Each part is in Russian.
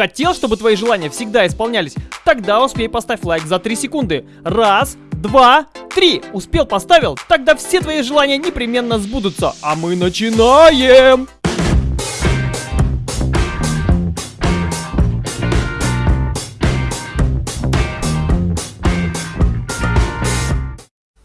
Хотел, чтобы твои желания всегда исполнялись? Тогда успей поставь лайк за 3 секунды. Раз, два, три. Успел, поставил? Тогда все твои желания непременно сбудутся. А мы начинаем!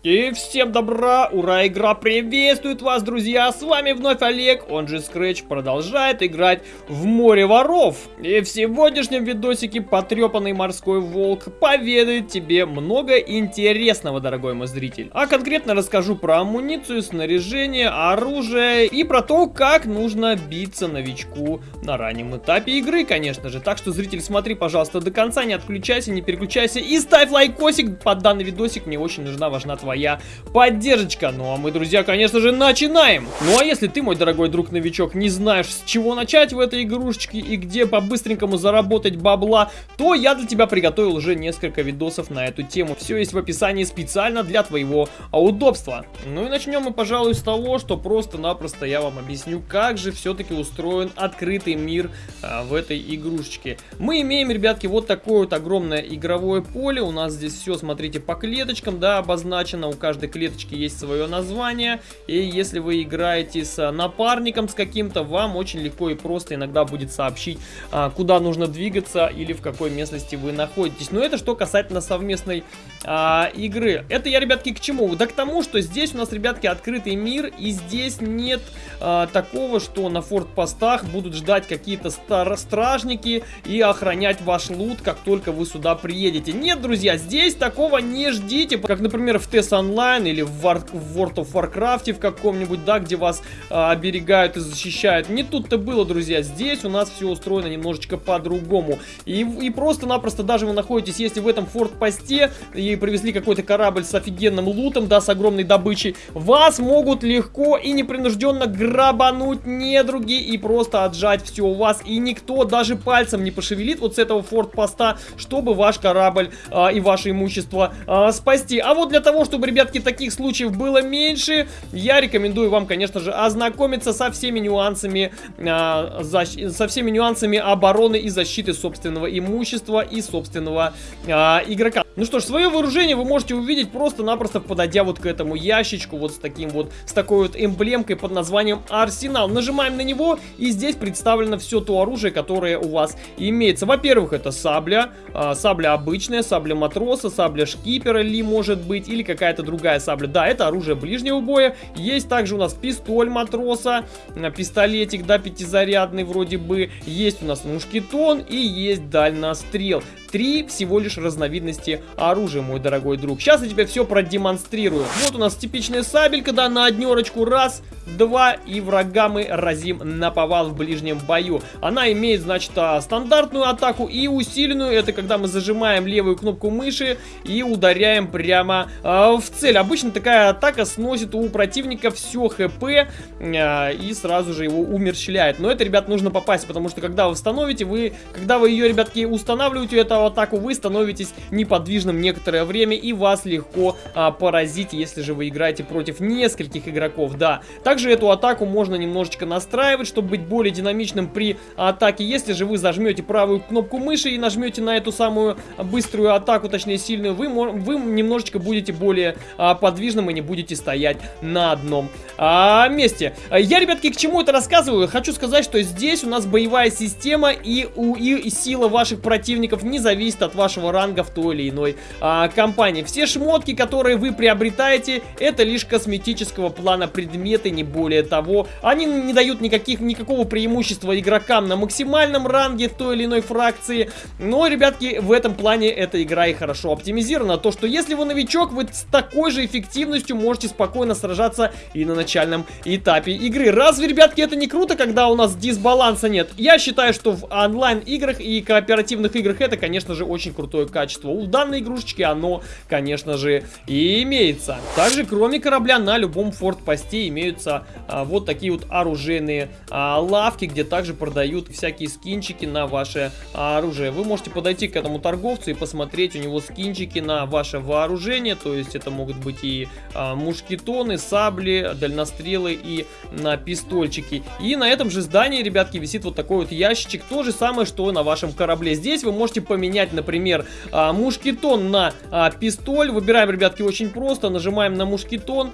И всем добра, ура, игра приветствует вас, друзья, с вами вновь Олег, он же Scratch, продолжает играть в море воров. И в сегодняшнем видосике потрепанный морской волк поведает тебе много интересного, дорогой мой зритель. А конкретно расскажу про амуницию, снаряжение, оружие и про то, как нужно биться новичку на раннем этапе игры, конечно же. Так что, зритель, смотри, пожалуйста, до конца, не отключайся, не переключайся и ставь лайкосик под данный видосик, мне очень нужна, важна твоя твоя поддержка. Ну а мы, друзья, конечно же, начинаем. Ну а если ты, мой дорогой друг-новичок, не знаешь, с чего начать в этой игрушечке и где по-быстренькому заработать бабла, то я для тебя приготовил уже несколько видосов на эту тему. Все есть в описании специально для твоего удобства. Ну и начнем мы, пожалуй, с того, что просто-напросто я вам объясню, как же все-таки устроен открытый мир а, в этой игрушечке. Мы имеем, ребятки, вот такое вот огромное игровое поле. У нас здесь все, смотрите, по клеточкам, да, обозначено у каждой клеточки есть свое название. И если вы играете с напарником с каким-то, вам очень легко и просто иногда будет сообщить, а, куда нужно двигаться или в какой местности вы находитесь. Но это что касательно совместной а, игры. Это я, ребятки, к чему? Да к тому, что здесь у нас, ребятки, открытый мир, и здесь нет а, такого, что на фортпостах будут ждать какие-то стражники и охранять ваш лут, как только вы сюда приедете. Нет, друзья, здесь такого не ждите, как, например, в TES Online или в, War, в World of Warcraft в каком-нибудь, да, где вас а, оберегают и защищают. Не тут-то было, друзья. Здесь у нас все устроено немножечко по-другому. И, и просто-напросто даже вы находитесь, если в этом форт-посте и привезли какой-то корабль с офигенным лутом, да, с огромной добычей, вас могут легко и непринужденно грабануть недруги и просто отжать все у вас. И никто даже пальцем не пошевелит вот с этого форт-поста, чтобы ваш корабль а, и ваше имущество а, спасти. А вот для того, чтобы чтобы, ребятки, таких случаев было меньше, я рекомендую вам, конечно же, ознакомиться со всеми нюансами, э, со всеми нюансами обороны и защиты собственного имущества и собственного э, игрока. Ну что ж, свое вооружение вы можете увидеть просто-напросто подойдя вот к этому ящичку, вот с таким вот, с такой вот эмблемкой под названием Арсенал. Нажимаем на него, и здесь представлено все то оружие, которое у вас имеется. Во-первых, это сабля, э, сабля обычная, сабля матроса, сабля шкипера ли может быть, или какая-то другая сабля. Да, это оружие ближнего боя. Есть также у нас пистоль матроса, э, пистолетик, да, пятизарядный вроде бы. Есть у нас мушкетон и есть дальнострел три всего лишь разновидности оружия, мой дорогой друг. Сейчас я тебе все продемонстрирую. Вот у нас типичная сабелька, да, на однерочку. Раз, два, и врага мы разим на повал в ближнем бою. Она имеет, значит, а, стандартную атаку и усиленную. Это когда мы зажимаем левую кнопку мыши и ударяем прямо э, в цель. Обычно такая атака сносит у противника все хп э, и сразу же его умерщвляет. Но это, ребят, нужно попасть, потому что когда вы установите, вы, когда вы ее, ребятки, устанавливаете, это атаку, вы становитесь неподвижным некоторое время и вас легко а, поразить, если же вы играете против нескольких игроков, да. Также эту атаку можно немножечко настраивать, чтобы быть более динамичным при атаке. Если же вы зажмете правую кнопку мыши и нажмете на эту самую быструю атаку, точнее сильную, вы, вы немножечко будете более а, подвижным и не будете стоять на одном а, месте. Я, ребятки, к чему это рассказываю? Хочу сказать, что здесь у нас боевая система и, у, и сила ваших противников не зависит от вашего ранга в той или иной а, компании. Все шмотки, которые вы приобретаете, это лишь косметического плана предметы, не более того. Они не дают никаких, никакого преимущества игрокам на максимальном ранге той или иной фракции. Но, ребятки, в этом плане эта игра и хорошо оптимизирована. То, что если вы новичок, вы с такой же эффективностью можете спокойно сражаться и на начальном этапе игры. Разве, ребятки, это не круто, когда у нас дисбаланса нет? Я считаю, что в онлайн-играх и кооперативных играх это, конечно же, очень крутое качество. У данной игрушечки оно, конечно же, и имеется. Также, кроме корабля, на любом форт-посте имеются а, вот такие вот оружейные а, лавки, где также продают всякие скинчики на ваше а, оружие. Вы можете подойти к этому торговцу и посмотреть у него скинчики на ваше вооружение, то есть это могут быть и а, мушкетоны, сабли, дальнострелы и на пистольчики. И на этом же здании, ребятки, висит вот такой вот ящичек, то же самое, что на вашем корабле. Здесь вы можете поменять, например, мушкетон на пистоль. Выбираем, ребятки, очень просто, нажимаем на мушкетон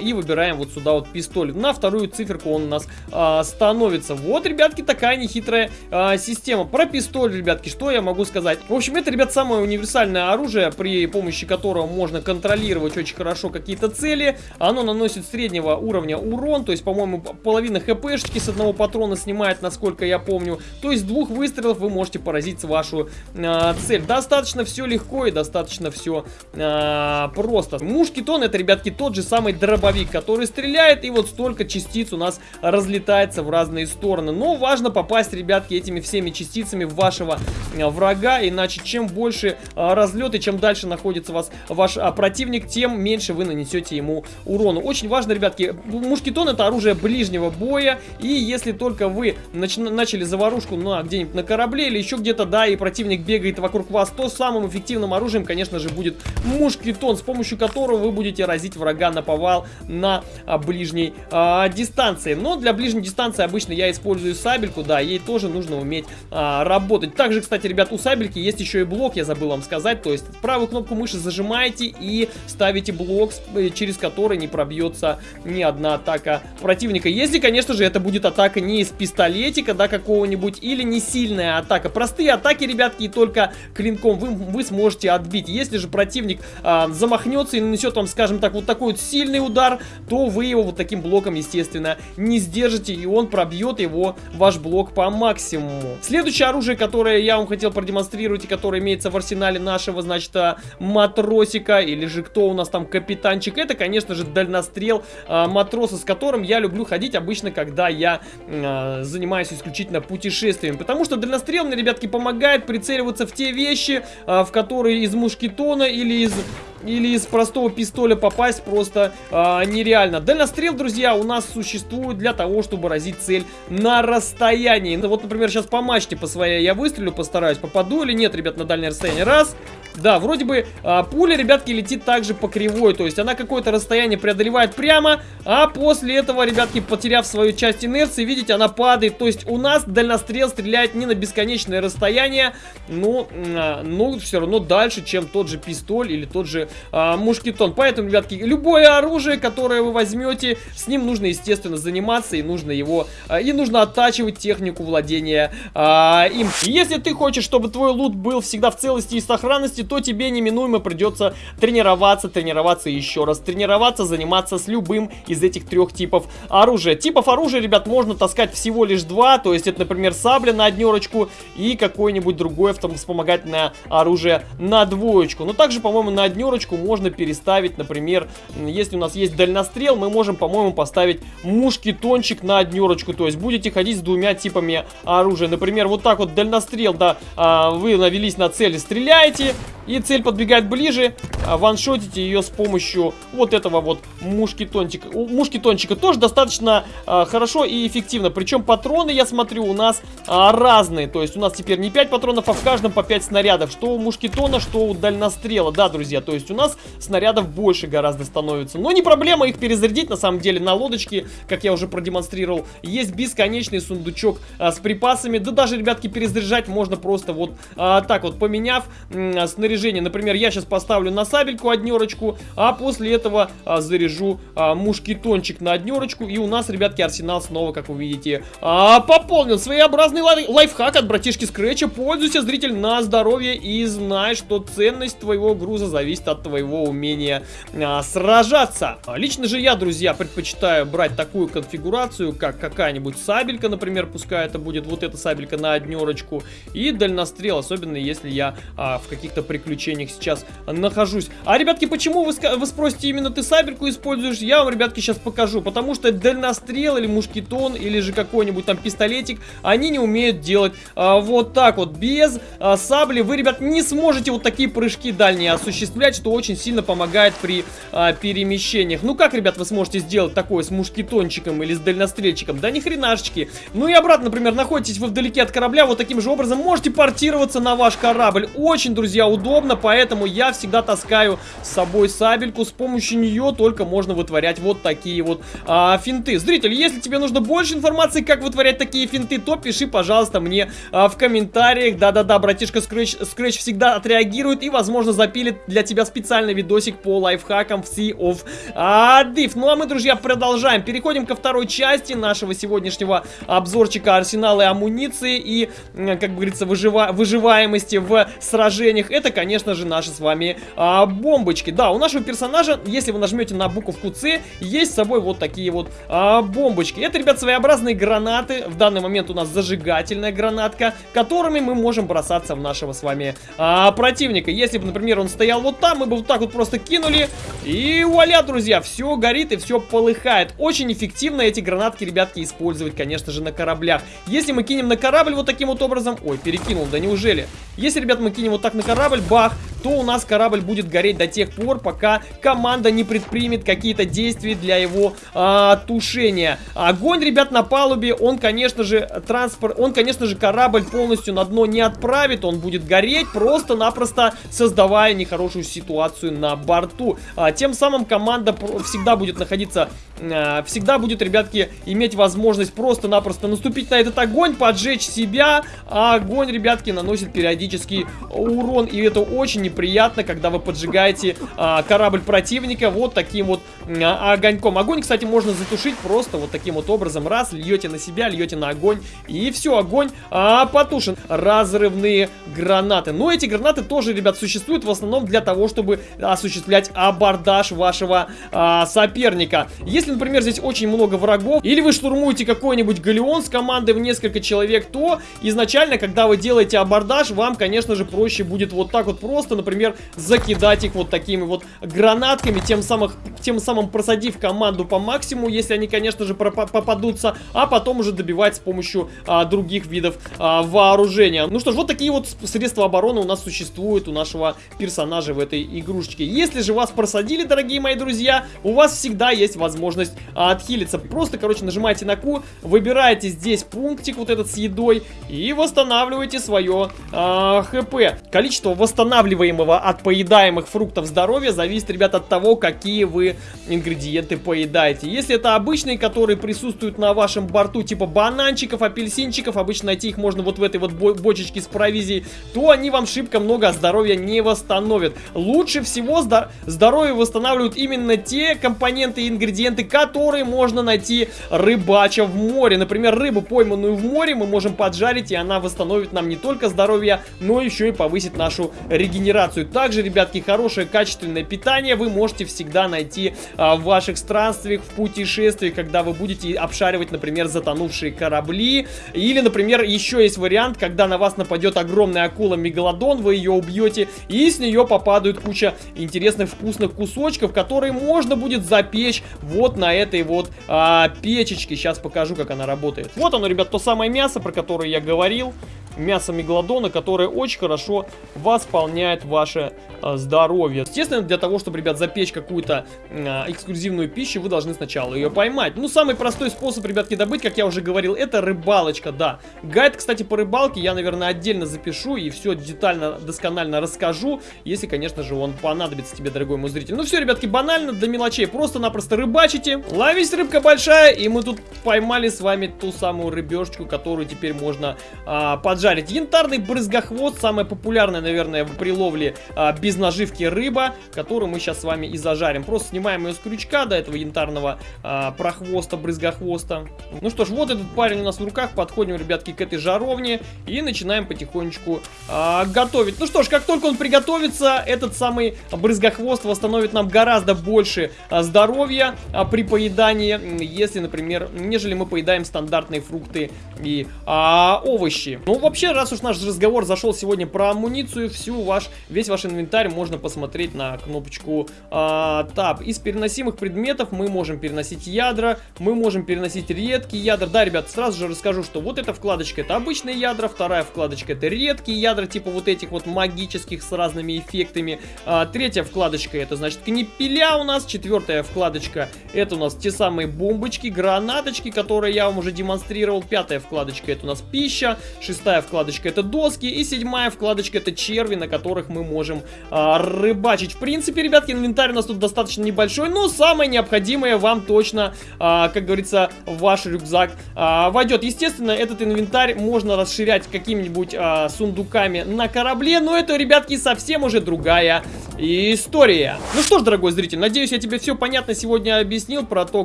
и выбираем вот сюда вот пистоль. На вторую циферку он у нас а, становится. Вот, ребятки, такая нехитрая а, система. Про пистоль, ребятки, что я могу сказать? В общем, это, ребят, самое универсальное оружие, при помощи которого можно контролировать очень хорошо какие-то цели. Оно наносит среднего уровня урон, то есть, по-моему, половина хпшечки с одного патрона снимает, насколько я помню. То есть, двух выстрелов вы можете поразить вашу э, цель. Достаточно все легко и достаточно все э, просто. Мушкетон это, ребятки, тот же самый дробовик, который стреляет, и вот столько частиц у нас разлетается в разные стороны. Но важно попасть, ребятки, этими всеми частицами в вашего э, врага, иначе чем больше э, разлет и чем дальше находится вас ваш э, противник, тем меньше вы нанесете ему урону. Очень важно, ребятки, мушкетон это оружие ближнего боя, и если только вы нач начали заварушку на где-нибудь на корабле или еще где-то, да, и противник бегает вокруг вас, то самым эффективным оружием, конечно же, будет мушкетон, с помощью которого вы будете разить врага на повал на а, ближней а, дистанции. Но для ближней дистанции обычно я использую сабельку, да, ей тоже нужно уметь а, работать. Также, кстати, ребят, у сабельки есть еще и блок, я забыл вам сказать, то есть правую кнопку мыши зажимаете и ставите блок, э, через который не пробьется ни одна атака противника. Если, конечно же, это будет атака не из пистолетика, да, какого-нибудь, или не сильная атака. Простые атаки, ребятки, и только клинком вы, вы сможете отбить. Если же противник а, замахнется и нанесет вам, скажем так, вот такой вот сильный удар, то вы его вот таким блоком, естественно, не сдержите, и он пробьет его, ваш блок, по максимуму. Следующее оружие, которое я вам хотел продемонстрировать, и которое имеется в арсенале нашего, значит, а, матросика, или же кто у нас там капитанчик, это, конечно же, дальнострел а, матроса, с которым я люблю ходить обычно, когда я а, занимаюсь исключительно путешествием. Потому что дальнострел мне, ребятки, помогает прицеливаться в те вещи, а, в которые из мушкетона или из или из простого пистоля попасть просто а, нереально. Дальнострел, друзья, у нас существует для того, чтобы разить цель на расстоянии. Ну, вот, например, сейчас по мачте по своей я выстрелю, постараюсь, попаду или нет, ребят, на дальнее расстояние. Раз. Да, вроде бы а, пуля, ребятки, летит также по кривой, то есть она какое-то расстояние преодолевает прямо, а после этого, ребятки, потеряв свою часть инерции, видите, она падает. То есть у нас дальнострел стреляет не на бесконечное расстояние, но, а, но все равно дальше, чем тот же пистоль или тот же а, мушкетон. Поэтому, ребятки, любое оружие, которое вы возьмете, с ним нужно, естественно, заниматься и нужно его, а, и нужно оттачивать технику владения а, им. Если ты хочешь, чтобы твой лут был всегда в целости и сохранности, то тебе неминуемо придется тренироваться, тренироваться еще раз, тренироваться, заниматься с любым из этих трех типов оружия. Типов оружия, ребят, можно таскать всего лишь два, то есть это, например, сабля на однерочку и какое-нибудь другое вспомогательное оружие на двоечку. Но также, по-моему, на однерочку можно переставить, например, если у нас есть дальнострел, мы можем, по-моему, поставить мушкетончик на однерочку, то есть будете ходить с двумя типами оружия. Например, вот так вот дальнострел, да, а, вы навелись на цель и стреляете, и цель подбегает ближе, а, ваншотите ее с помощью вот этого вот мушкетончика. У мушкетончика тоже достаточно а, хорошо и эффективно. Причем патроны, я смотрю, у нас разные. То есть у нас теперь не 5 патронов, а в каждом по 5 снарядов. Что у мушкетона, что у дальнострела. Да, друзья, то есть у нас снарядов больше гораздо становится. Но не проблема их перезарядить, на самом деле, на лодочке, как я уже продемонстрировал. Есть бесконечный сундучок а, с припасами. Да даже, ребятки, перезаряжать можно просто вот а, так вот, поменяв а, снаряжение. Например, я сейчас поставлю на сабельку однерочку, а после этого а, заряжу а, мушкетончик на однерочку. И у нас, ребятки, арсенал снова, как вы видите, а, пополнен. Своеобразный лай лайфхак от братишки Скретча. Пользуйся, зритель, на здоровье и знай, что ценность твоего груза зависит от твоего умения а, сражаться. А, лично же я, друзья, предпочитаю брать такую конфигурацию, как какая-нибудь сабелька, например, пускай это будет вот эта сабелька на однерочку, и дальнострел, особенно если я а, в каких-то приключениях сейчас нахожусь. А, ребятки, почему вы, вы спросите, именно ты сабельку используешь? Я вам, ребятки, сейчас покажу. Потому что дальнострел или мушкетон, или же какой-нибудь там пистолетик, они не умеют делать а, вот так вот. Без а, сабли вы, ребят, не сможете вот такие прыжки дальние осуществлять, что очень сильно помогает при а, перемещениях. Ну как, ребят, вы сможете сделать такое с мушкетончиком или с дальнострельчиком? Да ни хренашечки. Ну и обратно, например, находитесь вы вдалеке от корабля, вот таким же образом можете портироваться на ваш корабль. Очень, друзья, удобно, поэтому я всегда таскаю с собой сабельку. С помощью нее только можно вытворять вот такие вот а, финты. Зритель, если тебе нужно больше информации, как вытворять такие финты, то пиши, пожалуйста, мне а, в комментариях. Да-да-да, братишка Scratch, Scratch всегда отреагирует и, возможно, запилит для тебя специальный видосик по лайфхакам в Sea of Div. Ну а мы, друзья, продолжаем. Переходим ко второй части нашего сегодняшнего обзорчика арсенала и амуниции и, как говорится, выжива выживаемости в сражениях. Это, конечно же, наши с вами а, бомбочки. Да, у нашего персонажа, если вы нажмете на буковку С, есть с собой вот такие вот а, бомбочки. Это, ребят, своеобразные гранаты. В данный момент у нас зажигательная гранатка, которыми мы можем бросаться в нашего с вами а, противника. Если бы, например, он стоял вот там, мы бы вот так вот просто кинули. И вуаля, друзья, все горит и все полыхает. Очень эффективно эти гранатки, ребятки, использовать, конечно же, на кораблях. Если мы кинем на корабль вот таким вот образом... Ой, перекинул, да неужели? Если, ребят, мы кинем вот так на корабль, бах, то у нас корабль будет гореть до тех пор, пока команда не предпримет какие-то действия для его а, тушения. Огонь, ребят, на палубе, он, конечно же, транспорт, он, конечно же, корабль полностью на дно не отправит, он будет гореть, просто-напросто создавая нехорошую ситуацию на борту. А, тем самым команда всегда будет находиться, а, всегда будет, ребятки, иметь возможность просто-напросто наступить на этот огонь, поджечь себя, а огонь, ребятки, наносит периодический урон, и это очень неприятно, когда вы поджигаете а, корабль противника вот таким вот а, огоньком. Огонь, кстати, можно затушить просто вот таким вот образом. Раз, льете на себя, льете на огонь, и все, огонь а, потушен. Разрывные гранаты. Но эти гранаты тоже, ребят, существуют в основном для того, чтобы осуществлять абордаж вашего а, соперника. Если, например, здесь очень много врагов, или вы штурмуете какой-нибудь галеон с командой в несколько человек, то изначально, когда вы делаете абордаж, вам, конечно же, проще будет вот так вот просто например, закидать их вот такими вот гранатками, тем, самых, тем самым просадив команду по максимуму, если они, конечно же, попадутся, а потом уже добивать с помощью а, других видов а, вооружения. Ну что ж, вот такие вот средства обороны у нас существуют у нашего персонажа в этой игрушечке. Если же вас просадили, дорогие мои друзья, у вас всегда есть возможность а, отхилиться. Просто, короче, нажимаете на Q, выбираете здесь пунктик вот этот с едой и восстанавливаете свое а, ХП. Количество восстанавливаемого от поедаемых фруктов здоровья зависит, ребят, от того, какие вы ингредиенты поедаете. Если это обычные, которые присутствуют на вашем борту, типа бананчиков, апельсинчиков, обычно найти их можно вот в этой вот бочечке с провизией, то они вам шибко много здоровья не восстановят. Лучше всего здоровье восстанавливают именно те компоненты и ингредиенты, которые можно найти рыбача в море. Например, рыбу, пойманную в море, мы можем поджарить, и она восстановит нам не только здоровье, но еще и повысит нашу регенерацию. Также, ребятки, хорошее качественное питание вы можете всегда найти а, в ваших странствиях, в путешествиях, когда вы будете обшаривать, например, затонувшие корабли. Или, например, еще есть вариант, когда на вас нападет огромная акула Мегалодон, вы ее убьете, и с нее попадают куча интересных вкусных кусочков, которые можно будет запечь вот на этой вот а, печечке. Сейчас покажу, как она работает. Вот оно, ребят, то самое мясо, про которое я говорил мясо мегалодона, которое очень хорошо восполняет ваше э, здоровье. Естественно, для того, чтобы, ребят, запечь какую-то э, эксклюзивную пищу, вы должны сначала ее поймать. Ну, самый простой способ, ребятки, добыть, как я уже говорил, это рыбалочка, да. Гайд, кстати, по рыбалке я, наверное, отдельно запишу и все детально, досконально расскажу, если, конечно же, он понадобится тебе, дорогой мой зритель. Ну все, ребятки, банально, до мелочей. Просто-напросто рыбачите. Ловись, рыбка большая, и мы тут поймали с вами ту самую рыбешечку, которую теперь можно а, поджарить жарить. Янтарный брызгохвост, самая популярная, наверное, в приловле а, без наживки рыба, которую мы сейчас с вами и зажарим. Просто снимаем ее с крючка до этого янтарного а, прохвоста, брызгохвоста. Ну что ж, вот этот парень у нас в руках. Подходим, ребятки, к этой жаровне и начинаем потихонечку а, готовить. Ну что ж, как только он приготовится, этот самый брызгохвост восстановит нам гораздо больше а, здоровья а, при поедании, если, например, нежели мы поедаем стандартные фрукты и а, овощи. Ну, вообще, раз уж наш разговор зашел сегодня про амуницию, всю ваш, весь ваш инвентарь можно посмотреть на кнопочку а, Tab. Из переносимых предметов мы можем переносить ядра, мы можем переносить редкие ядра. Да, ребят, сразу же расскажу, что вот эта вкладочка это обычные ядра, вторая вкладочка это редкие ядра, типа вот этих вот магических с разными эффектами. А, третья вкладочка это значит книпеля у нас, четвертая вкладочка это у нас те самые бомбочки, гранаточки, которые я вам уже демонстрировал. Пятая вкладочка это у нас пища, шестая вкладочка это доски и седьмая вкладочка это черви, на которых мы можем а, рыбачить. В принципе, ребятки, инвентарь у нас тут достаточно небольшой, но самое необходимое вам точно, а, как говорится, в ваш рюкзак а, войдет. Естественно, этот инвентарь можно расширять какими-нибудь а, сундуками на корабле, но это, ребятки, совсем уже другая история. Ну что ж, дорогой зритель, надеюсь, я тебе все понятно сегодня объяснил про то,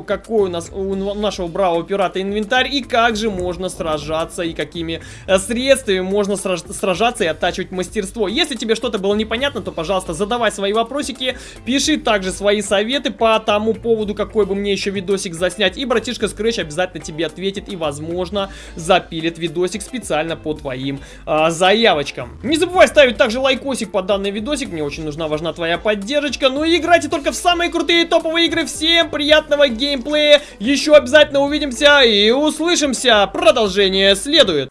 какой у нас у нашего бравого пирата инвентарь и как же можно сражаться и какими э, средствами можно сражаться и оттачивать мастерство. Если тебе что-то было непонятно, то, пожалуйста, задавай свои вопросики, пиши также свои советы по тому поводу, какой бы мне еще видосик заснять, и братишка Scratch обязательно тебе ответит и, возможно, запилит видосик специально по твоим а, заявочкам. Не забывай ставить также лайкосик под данный видосик, мне очень нужна важна твоя поддержка, ну и играйте только в самые крутые топовые игры, всем приятного геймплея, еще обязательно увидимся и услышимся, продолжение следует.